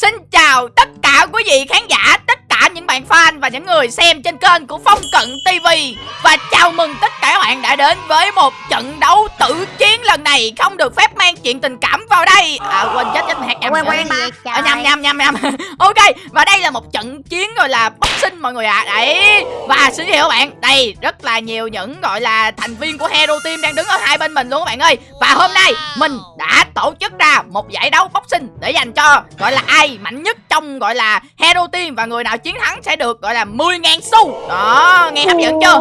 Xin chào tất cả quý vị khán giả, tất những bạn fan và những người xem trên kênh của Phong Cận TV Và chào mừng tất cả các bạn đã đến với một trận đấu tử chiến lần này. Không được phép mang chuyện tình cảm vào đây. À quên chết chết hạt em Quen quen à, nhầm nhầm nhầm nhầm. Ok và đây là một trận chiến gọi là boxing mọi người ạ. À. đấy. Và xin chào các bạn đây rất là nhiều những gọi là thành viên của hero team đang đứng ở hai bên mình luôn các bạn ơi. Và hôm nay mình đã tổ chức ra một giải đấu boxing để dành cho gọi là ai mạnh nhất trong gọi là hero team và người nào chiến thắng sẽ được gọi là 10.000 xu. Đó nghe hấp dẫn chưa?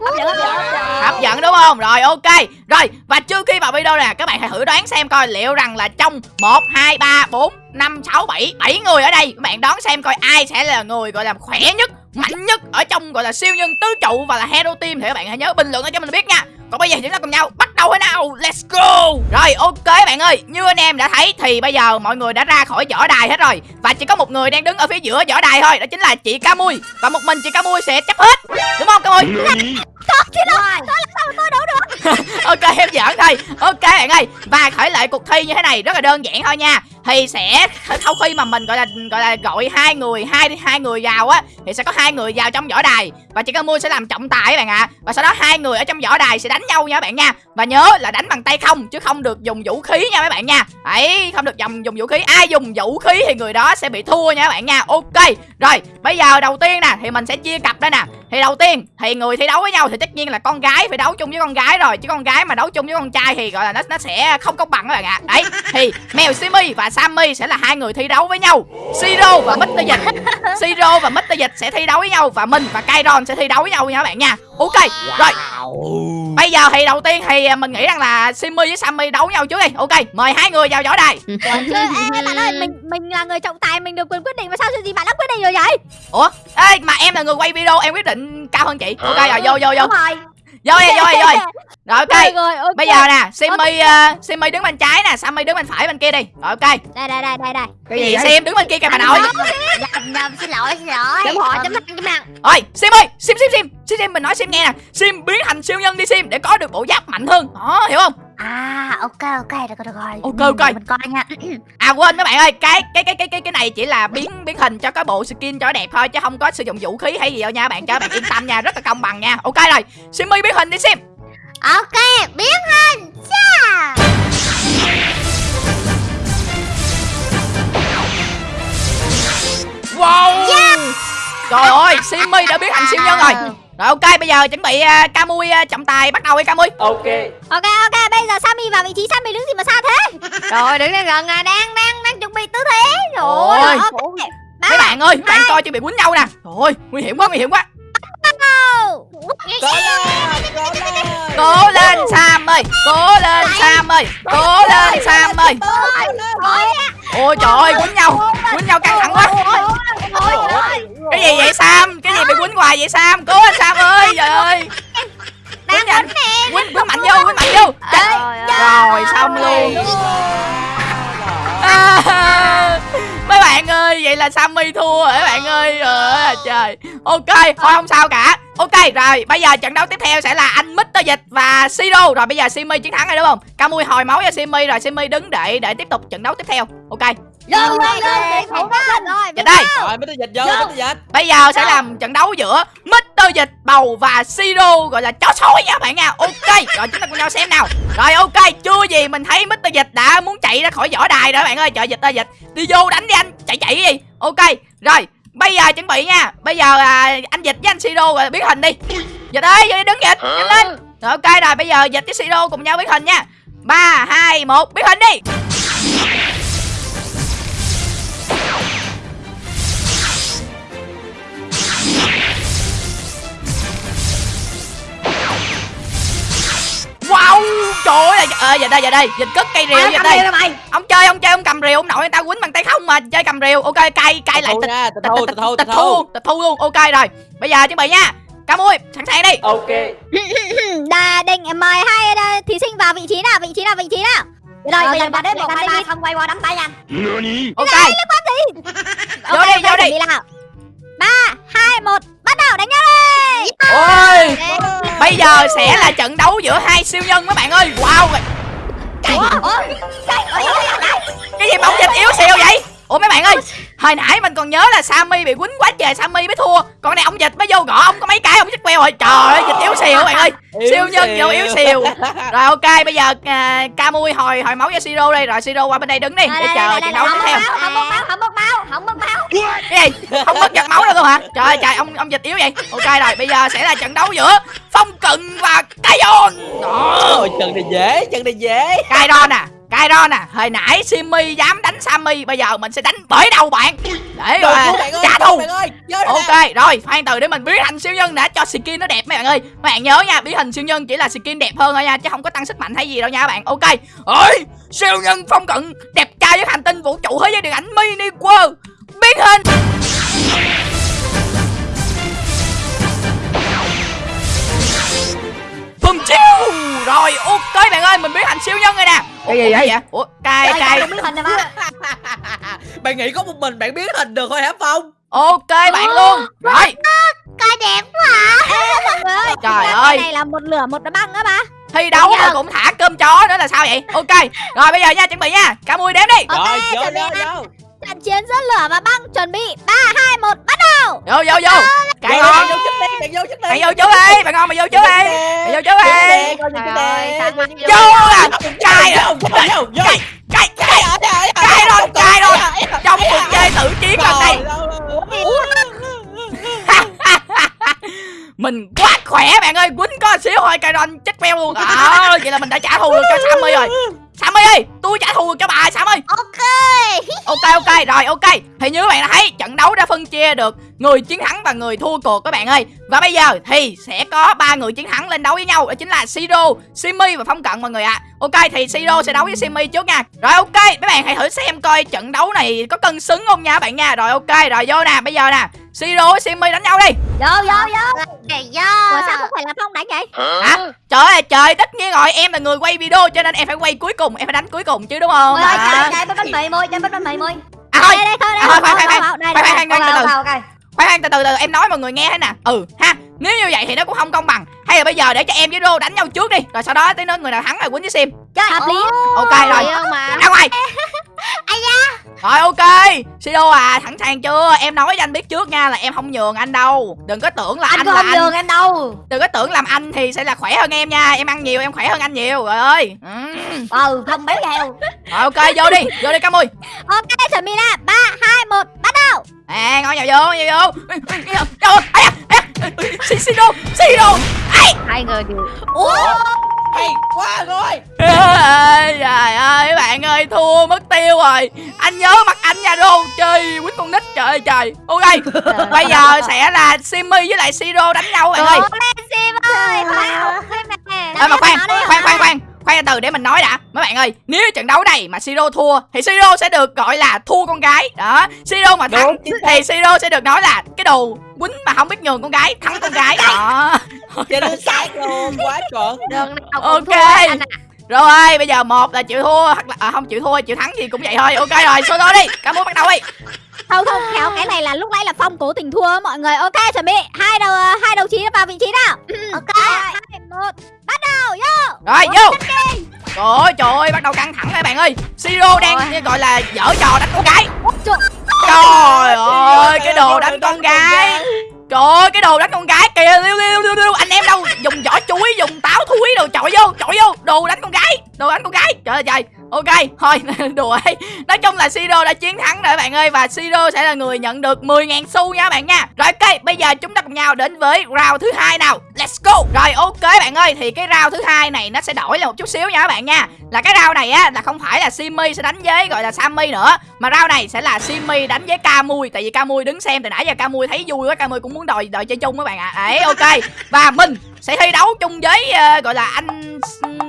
Hấp dẫn hấp dẫn hấp dẫn. Đúng không? Rồi ok. Rồi và trước khi vào video nè các bạn hãy thử đoán xem coi liệu rằng là trong một hai ba bốn năm sáu bảy bảy người ở đây các bạn đoán xem coi ai sẽ là người gọi là khỏe nhất mạnh nhất ở trong gọi là siêu nhân tứ trụ và là hero team thì các bạn hãy nhớ bình luận cho mình biết nha còn bây giờ chúng ta cùng nhau bắt đầu thế nào? Let's go! Rồi ok bạn ơi. Như anh em đã thấy thì bây giờ mọi người đã ra khỏi võ đài hết rồi. Và chỉ có một người đang đứng ở phía giữa võ đài thôi đó chính là chị ca mui và một mình chị ca mui sẽ chấp hết. Đúng không ca mui Thật chứ đâu. Tôi làm sao mà tôi đấu được? Ok em giỡn thôi. Ok bạn ơi. Và khởi lại cuộc thi như thế này rất là đơn giản thôi nha thì sẽ sau khi mà mình, gọi là gọi là, gọi hai người, hai hai người vào á, thì sẽ có hai người vào trong võ đài. Và chị ca mua sẽ làm trọng tài các bạn ạ. À. và sau đó hai người ở trong võ đài sẽ đánh nhau nha các bạn nha. Và nhớ là đánh bằng tay không, chứ không được dùng vũ khí nha mấy bạn nha. Ấy không được dùng dùng vũ khí. Ai dùng vũ khí thì người đó sẽ bị thua nha các bạn nha. Ok, rồi, bây giờ đầu tiên nè, thì mình sẽ chia cặp đây nè. Thì đầu tiên, thì người thi đấu với nhau thì tất nhiên là con gái phải đấu chung với con gái rồi. Chứ con gái mà đấu chung với con trai thì, gọi là, nó nó sẽ không công bằng các bạn ạ. À. đấy, thì mèo simi và sammy sẽ là hai người thi đấu với nhau. Siro và mr dịch. Siro và mr dịch sẽ thi đấu với nhau và mình và kairon sẽ thi đấu với nhau nha các bạn nha. Ok rồi. Bây giờ thì đầu tiên thì mình nghĩ rằng là simi với sammy đấu với nhau trước đi. Ok mời hai người vào võ đài. Ê, bạn ơi mình mình là người trọng tài mình được quyền quyết định mà sao gì bạn đã quyết định rồi vậy? Ủa? Ê mà em là người quay video em quyết định cao hơn chị. Ok rồi vô vô vô. Đúng rồi vô đi vô đi vô đi. Rồi ok. Rồi, rồi, ok. bây giờ nè simi uh, simi đứng bên trái nè sammy đứng bên phải bên kia đi. Rồi ok. Đây đây đây đây đây. Cái gì sim đứng bên kia kìa bà nội. nhầm nhầm xin lỗi xin lỗi. Chấm hỏi chấm thẳng chấm thẳng ôi sim ơi sim sim sim. Sim sim mình nói sim nghe nè. Sim biến thành siêu nhân đi sim để có được bộ giáp mạnh hơn. Đó hiểu không à ok ok được rồi được rồi. Ok, ok. để mình coi nha. À quên mấy bạn ơi cái cái cái cái cái cái này chỉ là biến biến hình cho cái bộ skin cho đẹp thôi chứ không có sử dụng vũ khí hay gì đâu nha bạn. Cho bạn yên tâm nha rất là công bằng nha. Ok rồi simmy biến hình đi sim. Ok biến hình cha wow. Trời ơi simmy đã biến thành siêu nhân rồi rồi ok bây giờ chuẩn bị uh, camui uh, trọng tài bắt đầu đi camui. Ok. Ok ok bây giờ sammy vào vị trí sammy đứng gì mà xa thế? Rồi đứng đây gần à đang đang đang chuẩn bị tư thế. Ôi. rồi ok. ba mấy bạn ơi bạn coi chưa bị quýnh nhau nè. Trời ơi nguy hiểm quá nguy hiểm quá. Có lên có lên. Cố lên sam ơi cố lên sam ơi cố lên sam ơi ôi trời ơi quýnh nhau quýnh nhau căng thẳng quá. cái gì vậy sam? Cái gì bị quýnh hoài vậy sam? Cố lên sam ơi trời ơi. quýnh nhanh. Quýnh quýnh mạnh vô quýnh mạnh vô. rồi xong luôn. mấy bạn ơi vậy là sammy thua mấy bạn ơi trời. Ok thôi không sao cả ok rồi bây giờ trận đấu tiếp theo sẽ là anh mr dịch và siro rồi bây giờ simi chiến thắng rồi đúng không? Camui hồi máu cho simi rồi simi đứng để để tiếp tục trận đấu tiếp theo. Ok. Dừng, dừng, dừng, thủ lên rồi dịch đây. Rồi mới dịch vô mới dịch. Bây giờ sẽ làm trận đấu giữa mr dịch bầu và siro gọi là chó sói nha các bạn nha. Ok rồi chúng ta cùng nhau xem nào. Rồi ok chưa gì mình thấy mr dịch đã muốn chạy ra khỏi võ đài rồi các bạn ơi. Trời dịch ơi dịch. Đi vô đánh đi anh chạy chạy đi ok rồi bây giờ chuẩn bị nha. Bây giờ à, anh dịch với anh siro rồi biến hình đi. Dịch ơi vô đi đứng dịch. Nhanh lên. Rồi ok rồi bây giờ dịch với siro cùng nhau biến hình nha. Ba hai một biến hình đi Wow Trời ơi ờ, giờ đây giờ đây Dịch cất cây rìu dịch cầm đây. rìu mày? Ông chơi ông chơi ông cầm rìu ông nội người ta quýnh bằng tay không mà chơi cầm rìu. Ok cay cay lại tịch thu tịch thu tịch thu tịch thu luôn. Ok rồi bây giờ chuẩn bị nha. Cam ui sẵn sàng đi. Ok. Đà định mời hai ờ, thí sinh vào vị trí nào vị trí nào vị trí nào? Rồi bây giờ đến một hai ba không quay qua nắm tay nha. Ok. liên quan gì? Vô đi, vô đi. đi nào? Ba hai một bắt đầu đánh nhau đi ôi! Bây giờ sẽ là trận đấu giữa hai siêu nhân các bạn ơi. Wow! Ủa? Ủa? Cái gì bóng dịch yếu xìu vậy ủa mấy bạn ơi hồi nãy mình còn nhớ là sammy bị quýnh quá trời sammy mới thua. Còn này ông dịch mới vô gõ ông có mấy cái ông chết queo rồi. Trời ơi dịch yếu xìu các bạn ơi. Siêu nhân vô yếu xìu. Rồi ok bây giờ à, camui hồi hồi máu cho siro đây. Rồi siro qua bên đây đứng đi. Để chờ trận đấu tiếp theo. không mất máu không mất máu không mất máu. Cái gì? Không mất giật máu đâu luôn hả? Trời ơi trời ông ông dịch yếu vậy. Ok rồi bây giờ sẽ là trận đấu giữa phong cận và Kairon đó Ôi chân này dễ chân này dễ. Kairon à Kairon à hồi nãy Simmy dám đánh Sammy bây giờ mình sẽ đánh bởi đầu bạn để rồi trả thù nè. Ok, rồi, khoan từ để mình biến thành siêu nhân đã cho skin nó đẹp mấy bạn ơi. Mấy bạn nhớ nha, biến thành siêu nhân chỉ là skin đẹp hơn thôi nha, chứ không có tăng sức mạnh hay gì đâu nha các bạn. Ok. Ơi, siêu nhân phong cận đẹp trai với hành tinh vũ trụ thế giới điện ảnh mini world. Biến hình. Bùm chiêu. Rồi, ok bạn ơi, mình biến thành siêu nhân rồi nè. Cái gì vậy? Ủa, Trời, hình này mà bạn nghĩ có một mình bạn biến hình được thôi hả phong Ok bạn luôn. Rồi, Coi đẹp quá mọi người ơi Trời cái ơi. này là một lửa một băng á ba thi đấu mà cũng thả cơm chó nữa là sao vậy? Ok. Rồi bây giờ nha, chuẩn bị nha. Cả mui đếm đi. Ok, rồi vô chuẩn bị vô nha. vô trận chiến giữa lửa và băng chuẩn bị ba hai một bắt đầu! Vô vô vô! Cài Vô, ngon bạn vô trước đi bạn vô trước đi. Bạn vô trước đi bạn ngon mày vô trước đi. Mày vô trước đi. Trời ơi vô à cài à vô. Vô vô cài cài cài cài rồi cài rồi trong cuộc chơi tự chiến lần này mình quá khỏe bạn ơi quýnh có xíu thôi cài ron chết queo luôn. À, vậy là mình đã trả thù được cho Sammy rồi Sammy ơi tôi trả thù cho bà Sammy Ok. Ok ok rồi ok. Thì như các bạn đã thấy trận đấu đã phân chia được người chiến thắng và người thua cuộc các bạn ơi. Và bây giờ thì sẽ có ba người chiến thắng lên đấu với nhau đó chính là Siro, Simmy và Phong Cận mọi người ạ. Ok thì Siro sẽ đấu với Simmy trước nha. Rồi ok mấy bạn hãy thử xem coi trận đấu này có cân xứng không nha các bạn nha. Rồi ok rồi vô nè bây giờ nè Siro với Simmy đánh nhau đi. Vô vô vô. Kìa ủa do sao không phải là phong đánh vậy? Hả? Trời ơi trời tất nhiên rồi em là người quay video cho nên em phải quay cuối cùng em phải đánh cuối cùng chứ đúng không? Ôi, à, chơi chơi bánh bánh mì môi chơi bánh bánh mì môi à thôi. Đây đây thôi đây À, thôi, thôi, khoan, thôi, khoan, khoan, đây khoan, khoan, khoan từ từ. từ em nói mọi người nghe thế nè. Ừ ha nếu như vậy thì nó cũng không công bằng. Hay là bây giờ để cho em với Rô đánh nhau trước đi rồi sau đó tới nơi người nào thắng là quýnh với sim. Chơi hợp lý. ok rồi. Ra ngoài rồi ok. Sido à sẵn sàng chưa? Em nói cho anh biết trước nha là em không nhường anh đâu. Đừng có tưởng là anh, anh là không anh. nhường em đâu. Đừng có tưởng làm anh thì sẽ là khỏe hơn em nha. Em ăn nhiều em khỏe hơn anh nhiều. Rồi ơi. Ừ. ừ không béo heo rồi ok vô đi. Vô đi cam ơi. Ok nè ba hai một bắt đầu. À ngồi vào vô vào vô. Đâu Sido Sido ai Hai người đều ủa hay quá rồi Trời ơi bạn ơi thua mất tiêu rồi. Anh nhớ mặt anh nha Rô Chơi quýnh con nít trời ơi trời. Ok Bây giờ sẽ là Simmy với lại Siro đánh nhau bạn ơi. Sim ơi Ê mà khoan khoan khoan. khoan Khoan từ để mình nói đã. Mấy bạn ơi Nếu trận đấu này mà Siro thua Thì Siro sẽ được gọi là thua con gái. Đó Siro mà thắng Đúng. Thì Siro sẽ được nói là Cái đồ quýnh mà không biết nhường con gái Thắng con gái. Đó. Chính xác luôn quá chuẩn. Đường nào cũng Ok. thua ạ. Rồi bây giờ một là chịu thua Hoặc là à, không chịu thua chịu thắng gì cũng vậy thôi. Ok rồi số đi. Cảm ơn bắt đầu đi không không khéo cái này là lúc nãy là phong cố tình thua á mọi người. Ok chuẩn bị. Hai đầu hai đầu chí vào vị trí nào. Ok hai một bắt đầu vô. Rồi vô. Trời ơi trời ơi bắt đầu căng thẳng rồi bạn ơi. Siro đang Rồi. gọi là dở trò đánh con gái. Trời, Trời ơi cái đồ đánh con gái. Trời ơi cái đồ đánh con gái kìa. Liu liu liu liu anh em đâu? Dùng vỏ chuối dùng táo thúi đồ. Chọi vô chọi vô. Đồ đánh con gái đồ đánh con gái. Trời ơi trời. Ok thôi đùa ấy nói chung là Siro đã chiến thắng rồi bạn ơi và Siro sẽ là người nhận được 10.000 xu nha bạn nha. Rồi ok bây giờ chúng ta cùng nhau đến với round thứ hai nào let's go. Rồi ok bạn ơi thì cái round thứ hai này nó sẽ đổi là một chút xíu nha các bạn nha. Là cái round này á là không phải là Simmy sẽ đánh với gọi là Sammy nữa mà round này sẽ là Simmy đánh với Camui tại vì Camui đứng xem từ nãy giờ Camui thấy vui quá Camui cũng muốn đòi đòi chơi chung các bạn ạ. À. ấy ok. Và mình sẽ thi đấu chung với uh, gọi là anh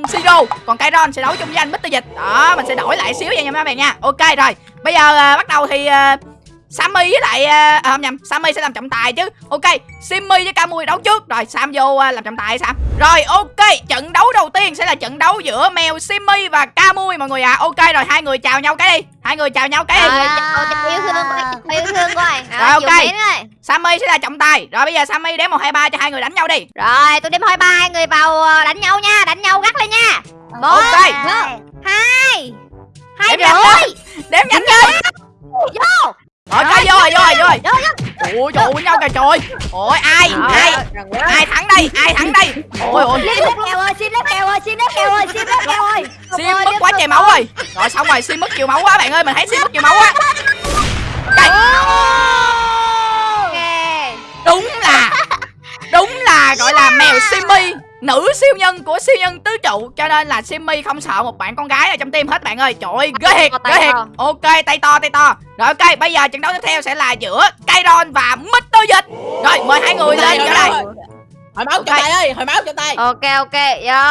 Siro còn Kairon sẽ đấu chung với anh Mr Dịch. Đó mình sẽ đổi lại xíu nha các bạn nha. Ok rồi bây giờ uh, bắt đầu thì uh, Sammy với lại ờ, à, không nhầm Sammy sẽ làm trọng tài chứ. Ok Simmy với Camui đấu trước. Rồi Sam vô ờ, làm trọng tài sao rồi ok trận đấu đầu tiên sẽ là trận đấu giữa mèo Simmy và Camui mọi người ạ. Ok rồi hai người chào nhau cái đi. Hai người chào nhau cái đi. Chào chào yêu thương anh, yêu thương anh. Rồi, ok. Sammy sẽ là trọng tài. Rồi bây giờ Sammy đếm một hai ba cho hai người đánh nhau đi. Rồi, tôi đếm hai ba hai người vào ờ, đánh nhau nha, đánh nhau gắt lên nha. Một, Ok. hai, hai đếm nhanh lên đếm nhanh lên rồi ôi trời ơi nhau kìa trời ôi ai ai ai thắng đây ai thắng đây? Ôi ôi Sim lép kèo ơi, sim lép kèo ơi, sim lép kèo ơi, sim lép kèo ơi. sim mất quá trời máu rồi rồi xong rồi sim mất nhiều máu quá bạn ơi mình thấy sim mất nhiều máu quá. Đúng là đúng là gọi là mèo Simmy nữ siêu nhân của siêu nhân tứ trụ cho nên là Simmy không sợ một bạn con gái ở trong team hết bạn ơi trời ơi ghê thiệt ghê thiệt ok tay to tay to rồi ok bây giờ trận đấu tiếp theo sẽ là giữa Kairon và Mr. Dịch rồi mời hai người lên Rồi, rồi, đây rồi. hồi máu cho Ok. tay ơi hồi máu cho tay Ok ok. Vô.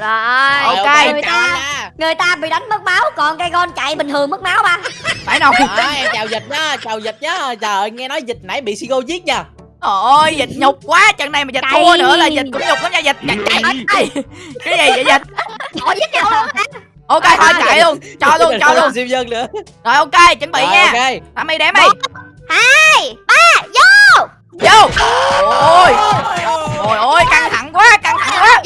Rồi. Ok. Người ta-. Người ta bị đánh mất máu, còn cây con chạy bình thường mất máu ba. phải rồi Đó, em chào dịch nhá chào dịch nhá trời ơi, nghe nói dịch nãy bị Sigo giết nha ôi dịch nhục quá trận này mà dịch thua nữa là dịch cũng nhục lắm nha dịch chạy chạy cái gì vậy dịch? Ủa giết nhau luôn hả? ok thôi chạy luôn cho luôn cho luôn. siêu dân nữa. Rồi ok chuẩn bị Rồi, nha. ok. Tammy đếm đi Hai. Ba. Vô. vô. Ôi. Trời ơi căng thẳng quá căng thẳng quá.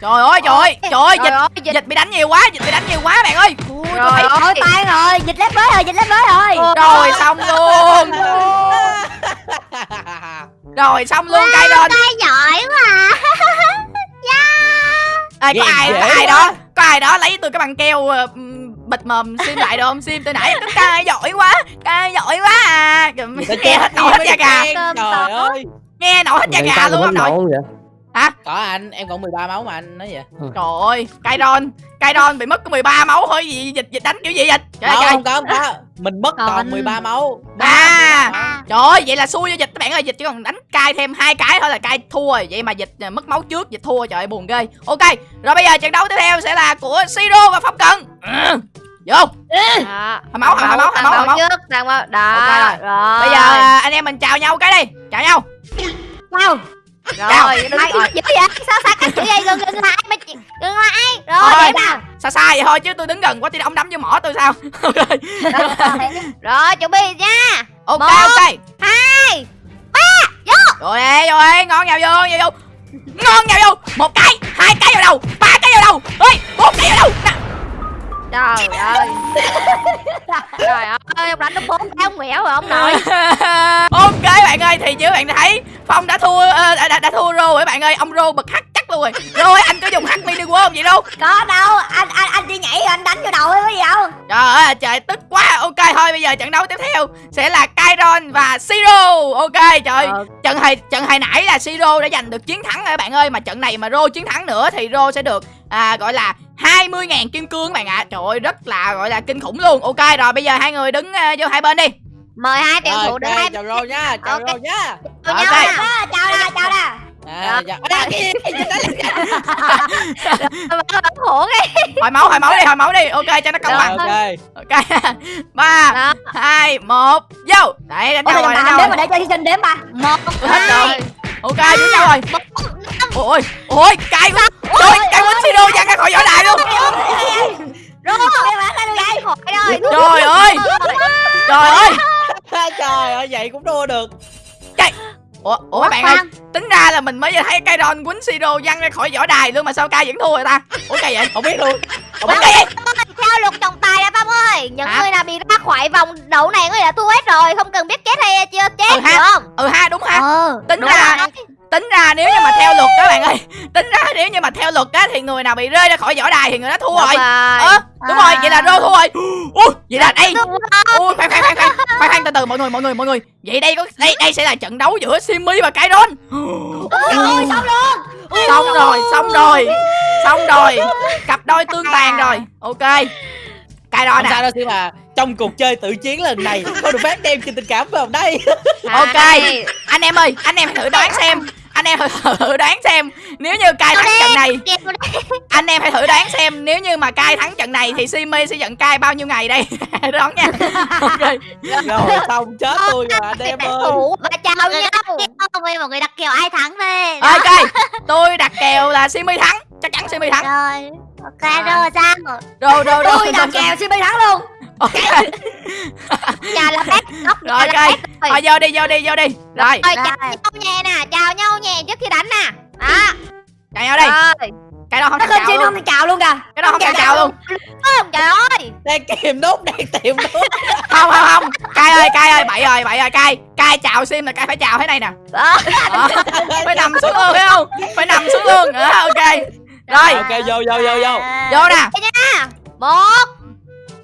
Trời ơi trời ơi trời ơi Trời dịch ơi, dịch. dịch bị đánh nhiều quá dịch bị đánh nhiều quá bạn ơi. Ui, thấy Thôi tan rồi, dịch lép mới rồi, dịch lép mới rồi. rồi xong luôn rồi xong luôn cây lên Ai giỏi quá. Ê, có Nghe ai dễ có ai đó có ai đó lấy tôi cái bằng keo ờ, ừm, bịt mồm sim lại được không? Sim từ nãy cứ cay giỏi quá cay giỏi quá à. Nghe hết nổi hết da gà. trời ơi. Nghe nổi hết da gà luôn ông nội. vậy. Có anh em còn 13 máu mà anh nói vậy trời ơi Kairon Kairon bị mất có 13 máu thôi gì dịch dịch đánh kiểu gì dịch trời ơi, không, trời không có không có. Mình mất Còn- còn 13 máu. À. Trời ơi, vậy là xui cho dịch các bạn ơi, dịch chỉ còn đánh cai thêm hai cái thôi là cai thua rồi. Vậy mà dịch à, mất máu trước, dịch thua trời ơi buồn ghê. Ok, rồi bây giờ trận đấu tiếp theo sẽ là của Siro và Phong Cần. Ừ. Vô. Đó. Hồi máu, hồi máu, hồi Tàn máu, hồi máu. trước, tàn máu. Đó. Ok rồi. Rồi. Bây giờ à, anh em mình chào nhau cái đi. Chào nhau. Wow. Rồi, đừng có dữ vậy? Sao sao cắt chữ vậy? Gần gần lại chị. Gần lại. Rồi, để nào. Xa xa vậy thôi chứ tôi đứng gần quá thì ông đấm vô mỏ tôi sao. Ok. Rồi, chuẩn bị nha. Ok Một. ok. Hai. Rồi ê, vô ê, ngon nhau vô, nhau vô. Ngon nhau vô. Một cái, hai cái vào đầu, ba cái vào đầu. Ơi, bốn cái vào đầu. Nè. Trời ơi. Trời ơi, ông đánh nó bốn cái ông mẻo rồi ông nội. ok bạn ơi thì như bạn thấy phong đã thua ờ, đã, đã, đã thua rô rồi bạn ơi ông rô bật chắc luôn rồi rồi anh có dùng hắc mini world gì đâu Có đâu, anh anh anh đi nhảy rồi anh đánh vô đầu ấy có gì đâu. trời ơi trời tức quá ok thôi bây giờ trận đấu tiếp theo sẽ là Kairon và Siro ok trời Ờ. trận hồi trận hồi nãy là Siro đã giành được chiến thắng rồi bạn ơi mà trận này mà rô chiến thắng nữa thì rô sẽ được à, gọi là 20.000 kim cương các bạn ạ trời ơi rất là gọi là kinh khủng luôn ok rồi bây giờ hai người đứng ờ, vô hai bên đi Mời hai tuyển thủ đến ok, hai chào rô nha chào Ok. rô nha với Ok. nhau nè. À, chào nè, chào nè. À, dạ. à, cái cái cái. hồi máu hồi máu đi hồi máu đi ok cho nó công bằng ok ok ba hai một vô đấy đánh nhau rồi đánh nhau đếm mà để cho thí sinh đếm ba. Một, hết rồi ok với nhau rồi ôi ôi cay quá trời cay quá siro văng ra khỏi võ đài luôn Rồi, ra trời ơi trời ơi trời ơi vậy cũng đua được ủa ủa các bạn ơi tính ra là mình mới thấy cây ron quýnh siro văng ra khỏi võ đài luôn mà sao cay vẫn thua rồi ta ủa cây vậy không biết luôn không biết cây Theo luật trọng tài nè Phong ơi Những Hả? người nào bị ra khỏi vòng đấu này người đã thua hết rồi Không cần biết chết hay chưa chết Ừ ha. hiểu không ừ ha đúng ha Ờ. tính Đúng ra rồi. Tính ra nếu như mà theo luật các bạn ơi tính ra nếu như mà theo luật á thì người nào bị rơi ra khỏi võ đài thì người đó thua rồi. ờ đúng rồi vậy là rô thua rồi. Ui vậy là đây. ui khoan khoan khoan khoan khoan khoan từ từ mọi người mọi người mọi người. Vậy đây có đây đây sẽ là trận đấu giữa Simmy và Kairon. Ôi, xong luôn. xong rồi xong rồi xong rồi. Cặp đôi tương tàn rồi. Ok. Kairon không sao à đâu mà trong cuộc chơi tự chiến lần này có được phát đem trên tình cảm vào đây. Ok. Hai. anh em ơi anh em hãy thử đoán xem anh em hãy thử đoán xem nếu như Kai thắng trận này. Anh em hãy thử đoán xem nếu như mà Kai thắng trận này thì Simmy sẽ giận Kai bao nhiêu ngày đây? Đoán nha. Ok. Rồi xong chết tôi rồi anh em ơi. và chào nhau người, mọi người đặt kèo ai thắng đây? ok tôi đặt kèo là Simmy thắng chắc chắn Simmy thắng. Rồi. Ok, rồi. sao? rồi rồi rồi Tôi đặt kèo xin thắng luôn. Ok Chào là bác Ngốc rồi ok thôi vô đi vô đi vô đi. Rồi Rồi. chào nhau nhẹ nè. Chào nhau nhẹ trước khi đánh nè. Đó. Chào nhau đi. Rồi. Cái đó không nó không chào luôn. thì chào luôn kìa. Cái đó không thèm chào luôn. Không? Trời ơi. Đang kìm nút đang tìm nút. Không không không. Cay ơi cay ơi bậy rồi bậy rồi cay cay chào sim là cay phải chào thế này nè. Đó. Đó. phải nằm xuống luôn thấy không? Phải nằm xuống luôn. Ok. Rồi. ok vô vô vô vô. Vô nè. Một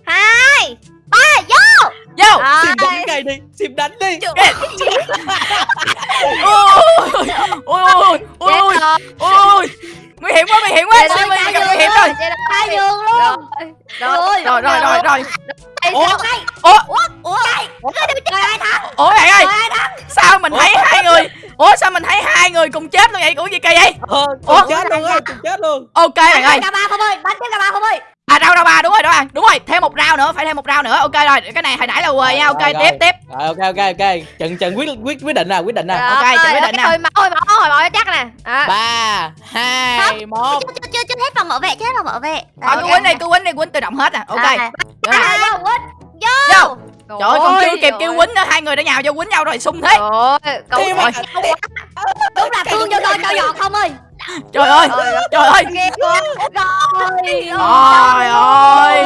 hai vô! Sim đánh cái đi sim đánh đi. Ôi ôi ôi ôi ôi nguy hiểm quá nguy hiểm quá. Ơi chết gặp nguy hiểm rồi. hai giường luôn. Rồi. Rồi rồi rồi rồi. Ủa? sao- ủa? Ủa trời ai thắng. Ủa bạn ơi. Sao mình thấy hai người ủa sao mình thấy hai người cùng chết luôn vậy? Ủa gì kỳ vậy? Ờ Ủa? cùng chết luôn ơi cùng chết luôn. Ok bạn ơi. cả ba không ơi bắn tiếp cả ba không ơi à đâu đâu ba đúng rồi đúng rồi đúng rồi thêm một round nữa phải thêm một round nữa. Ok rồi cái này hồi nãy là quê nha. Ok Rồi, tiếp rồi. tiếp. Rồi ok ok ok. Trận trận quyết quyết quyết định nè quyết định nè ok, Rồi, chuẩn bị định nè. Hồi máu hồi máu chắc nè. À. ba hai một. chưa chưa chưa hết phòng bảo vệ chưa hết phòng bảo vệ. Thôi cứ quýnh đi cứ quýnh đi quýnh tự động hết à ok. À, Vô. Quýnh. Vô. Trời ơi còn chưa kịp kêu quýnh nữa. Hai người đã nhào vô quýnh nhau rồi sung thế. Rồi, ơi. đúng là thương cho tôi cho giọt không ơi trời ơi trời ơi trời ơi.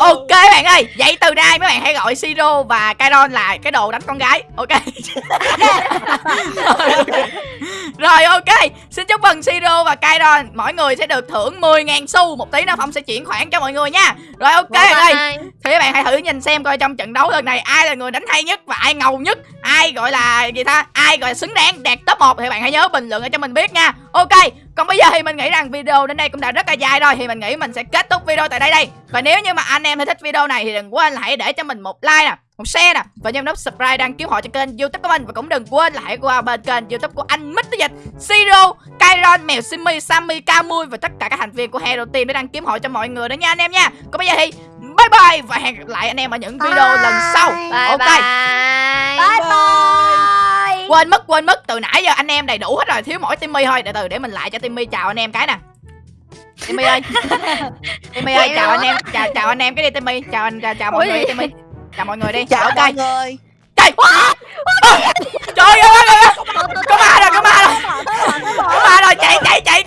vô ok bạn ơi vậy từ nay mấy bạn hãy gọi siro và Kairon là cái đồ đánh con gái ok? Rồi ok. Xin chúc mừng siro và Kairon. Mỗi người sẽ được thưởng 10.000 xu. Một tí nữa phong sẽ chuyển khoản cho mọi người nha. Rồi ok ơi thì các bạn hãy thử nhìn xem coi trong trận đấu lần này ai là người đánh hay nhất và ai ngầu nhất. Ai gọi là gì ta? Ai gọi là xứng đáng đạt top 1 thì bạn hãy nhớ bình luận cho mình biết nha. Ok còn bây giờ thì mình nghĩ rằng video đến đây cũng đã rất là dài rồi. Thì mình nghĩ mình sẽ kết thúc video tại đây đây. Và nếu như mà anh em thấy thích video này thì đừng quên là hãy để cho mình một like nè một share nè. Và nhấn nút subscribe đăng ký họ cho kênh youtube của mình. Và cũng đừng quên là hãy qua bên kênh youtube của anh Mít Dịch Siro, Kairon, Mèo Simmy, Sammy, Camui và tất cả các thành viên của Hero Team để đăng kiếm hội cho mọi người đó nha anh em nha. Còn bây giờ thì bye bye và hẹn gặp lại anh em ở những video lần sau. Bye ok. bye. bye. Bye quên mất quên mất từ nãy giờ anh em đầy đủ hết rồi. Thiếu mỗi Timmy thôi. Để từ để mình lại cho Timmy. Chào anh em cái nè Timmy ơi Timmy ơi chào anh em chào chào anh em cái đi Timmy. Chào anh chào, chào mọi người Timmy. Chào mọi người đi. Chào mọi người. Trời trời ơi có ma rồi có ma rồi. Có ma rồi chạy chạy chạy